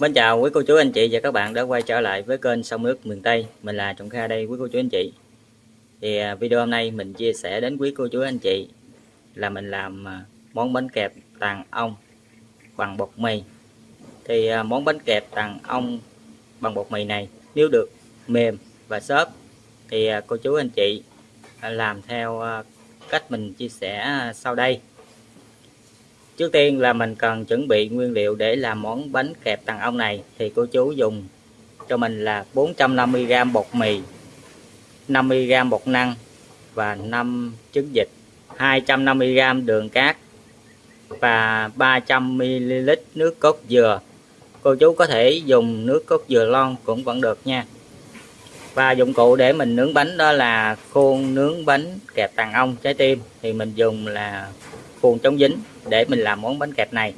Mến chào quý cô chú anh chị và các bạn đã quay trở lại với kênh sông nước miền Tây. Mình là Trọng Kha đây, quý cô chú anh chị. Thì à, video hôm nay mình chia sẻ đến quý cô chú anh chị Là mình làm à, món bánh kẹp tàn ong bằng bột mì. Thì à, món bánh kẹp tàn ong bằng bột mì này Nếu được mềm và xốp Thì cô chú anh chị làm theo cách mình chia sẻ sau đây. Trước tiên là mình cần chuẩn bị nguyên liệu để làm món bánh kẹp tàng ong này thì cô chú dùng cho mình là 450g bột mì 50g bột năng và 5 trứng vịt 250g đường cát và 300ml nước cốt dừa. Cô chú có thể dùng nước cốt dừa lon cũng vẫn được nha. Và dụng cụ để mình nướng bánh đó là khuôn nướng bánh kẹp tàng ong trái tim thì mình dùng là khuôn chống dính để mình làm món bánh kẹp này.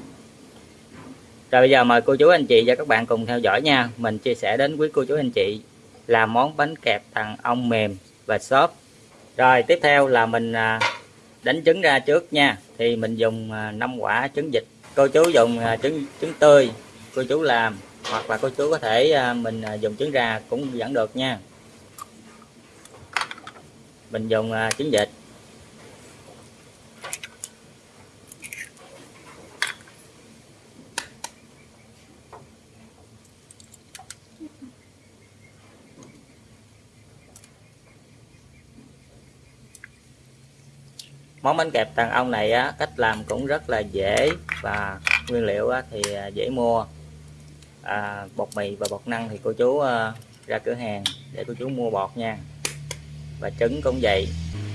Rồi bây giờ mời cô chú anh chị và các bạn cùng theo dõi nha. Mình chia sẻ đến quý cô chú anh chị làm món bánh kẹp thằng ong mềm và xốp. Rồi, tiếp theo là mình à, đánh trứng ra trước nha. Thì mình dùng à, 5 quả trứng vịt. Cô chú dùng à, trứng trứng tươi cô chú làm, hoặc là cô chú có thể mình dùng trứng ra cũng vẫn được nha. Mình dùng trứng vịt. Món bánh kẹp đàn ong này á, cách làm cũng rất là dễ và nguyên liệu á, thì à, dễ mua. À, bột mì và bột năng thì cô chú à, ra cửa hàng để cô chú mua bột nha. Và trứng cũng vậy.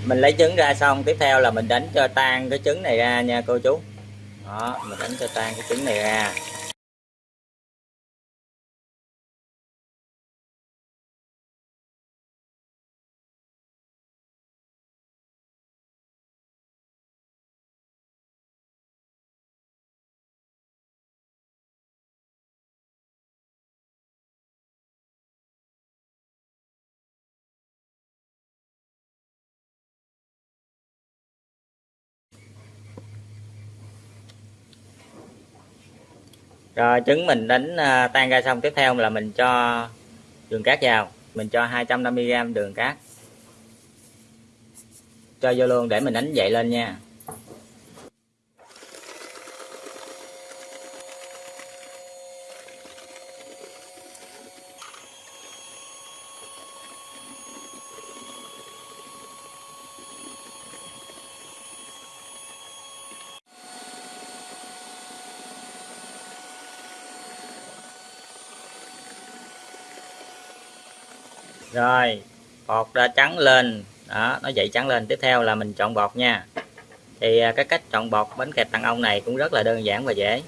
Mình lấy trứng ra xong tiếp theo là mình đánh cho tan cái trứng này ra nha cô chú. Đó mình đánh cho tan cái trứng này ra. Rồi trứng mình đánh à, tan ra xong. Tiếp theo là mình cho đường cát vào. Mình cho 250g đường cát. Cho vô luôn để mình đánh dậy lên nha. Rồi bột đã trắng lên. Đó, nó dậy trắng lên. Tiếp theo là mình chọn bột nha. Thì à, cái cách chọn bột bánh kẹp tàng ong này cũng rất là đơn giản và dễ.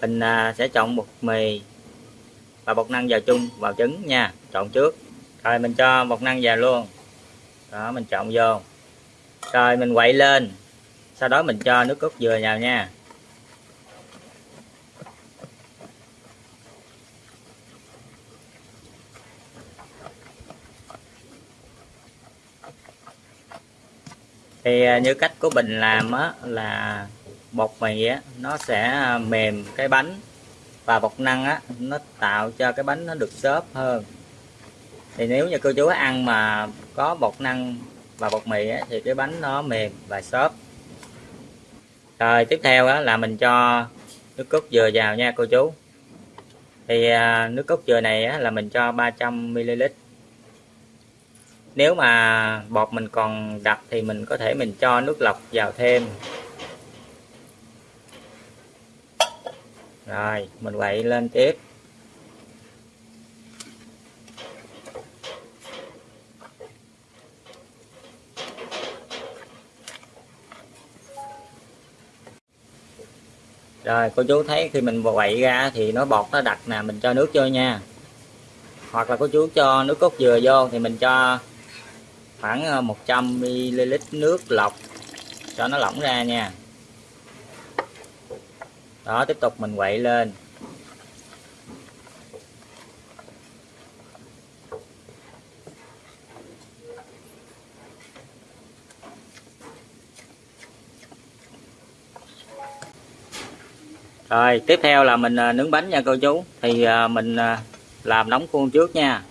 Mình à, sẽ chọn bột mì và bột năng vào chung, vào trứng nha. Chọn trước. Rồi, mình cho bột năng vào luôn. Đó, mình chọn vô. Rồi, mình quậy lên. Sau đó mình cho nước cốt dừa vào nha. Thì à, như cách của Bình làm á là bột mì á nó sẽ à, mềm cái bánh và bột năng á nó tạo cho cái bánh nó được xốp hơn. Thì nếu như cô chú ăn mà có bột năng và bột mì á, thì cái bánh nó mềm và xốp. Rồi tiếp theo á, là mình cho nước cốt dừa vào nha cô chú. Thì à, nước cốt dừa này á, là mình cho 300 ml nếu mà bột mình còn đặc thì mình có thể mình cho nước lọc vào thêm. Rồi, mình quậy lên tiếp. Rồi, cô chú thấy khi mình quậy ra thì nó bọt nó đặc nè, mình cho nước vô nha. Hoặc là cô chú cho nước cốt dừa vô thì mình cho khoảng ờ, 100ml nước lọc cho nó lỏng ra nha. Đó, tiếp tục mình quậy lên. Rồi, tiếp theo là mình ờ, nướng bánh nha cô chú. Thì ờ, mình làm nóng khuôn trước nha.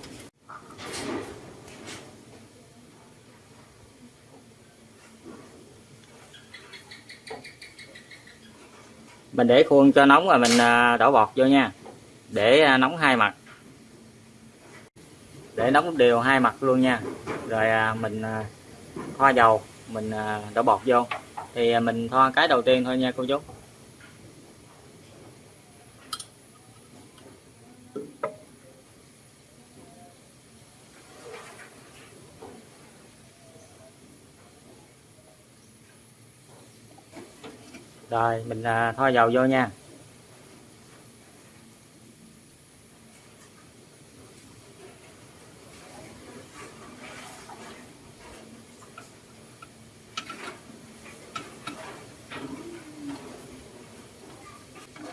Mình để khuôn cho nóng rồi mình à, đổ bọt vô nha. Để à, nóng hai mặt. Để nóng đều hai mặt luôn nha. Rồi à, mình thoa dầu, mình đổ bọt vô. Thì mình thoa cái đầu tiên thôi nha cô chú. Rồi mình à, thoa dầu vô nha.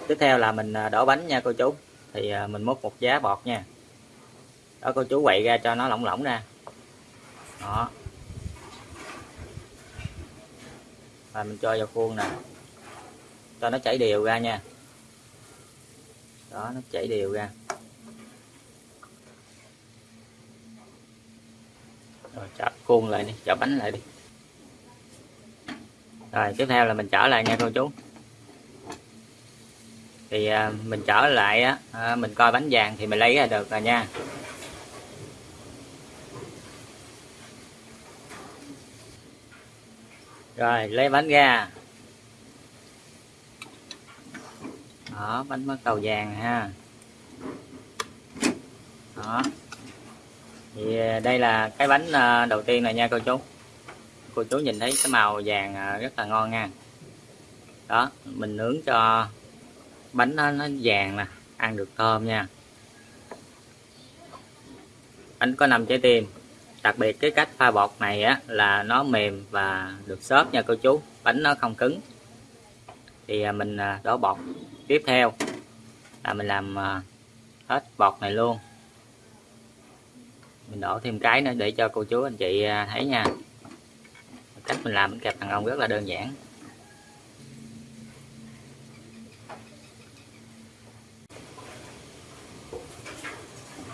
Tiếp theo là mình à, đổ bánh nha cô chú. Thì à, mình múc một giá bọt nha. Đó cô chú quậy ra cho nó lỏng lỏng ra. Đó. Rồi mình cho vào khuôn nè cho nó chảy đều ra nha. Đó nó chảy đều ra. Rồi chở khuôn lại đi chở bánh lại đi. Rồi tiếp theo là mình trở lại nha cô chú. Thì à, mình trở lại á à, mình coi bánh vàng thì mình lấy ra được rồi nha. Rồi lấy bánh ra. Đó bánh mứt cầu vàng ha. Đó. Thì à, đây là cái bánh à, đầu tiên này nha cô chú. Cô chú nhìn thấy cái màu vàng à, rất là ngon nha. Đó mình nướng cho bánh nó, nó vàng nè ăn được thơm nha. Bánh có 5 trái tim. Đặc biệt cái cách pha bột này á là nó mềm và được xốp nha cô chú. Bánh nó không cứng. Thì mình đổ bột tiếp theo. Là mình làm à, hết bọt này luôn. Mình đổ thêm cái nữa để cho cô chú anh chị à, thấy nha. Cách mình làm bánh kẹp thằng ông rất là đơn giản.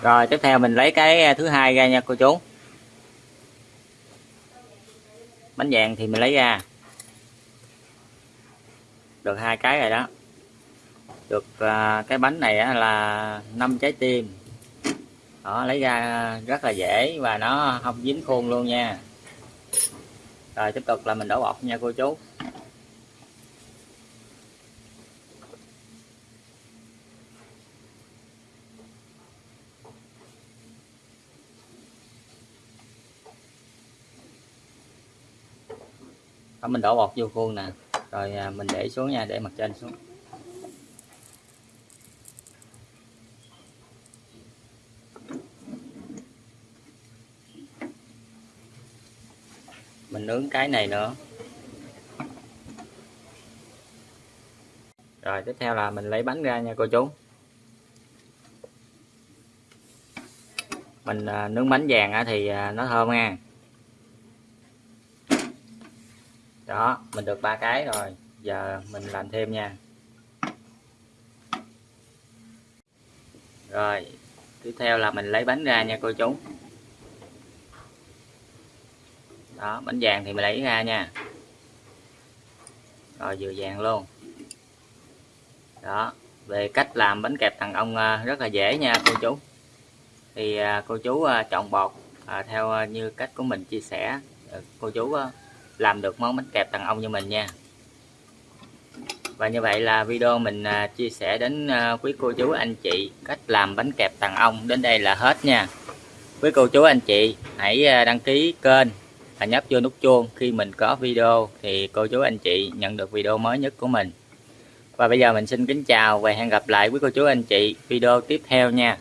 Rồi, tiếp theo mình lấy cái à, thứ hai ra nha cô chú. Bánh vàng thì mình lấy ra. Được hai cái rồi đó được à, cái bánh này á, là 5 trái tim. Đó lấy ra rất là dễ và nó không dính khuôn luôn nha. Rồi tiếp tục là mình đổ bột nha cô chú. Đó, mình đổ bột vô khuôn nè. Rồi à, mình để xuống nha để mặt trên xuống. Mình nướng cái này nữa. Rồi tiếp theo là mình lấy bánh ra nha cô chú. Mình à, nướng bánh vàng thì à, nó thơm nha đó mình được ba cái rồi. Giờ mình làm thêm nha. Rồi tiếp theo là mình lấy bánh ra nha cô chú đó, bánh vàng thì mình lấy ra nha. Rồi vừa vàng luôn. Đó, về cách làm bánh kẹp thằng ông à, rất là dễ nha, cô chú. Thì à, cô chú à, chọn bột theo như cách của mình chia sẻ. Cô chú làm được món bánh kẹp thằng ông như mình nha. Và như vậy là video mình chia sẻ đến quý cô chú, anh chị cách làm bánh kẹp thằng ông đến đây là hết nha. Quý cô chú, anh chị, hãy đăng ký kênh và nhấp vô nút chuông. Khi mình có video thì cô chú anh chị nhận được video mới nhất của mình. Và bây giờ mình xin kính chào và hẹn gặp lại quý cô chú anh chị video tiếp theo nha.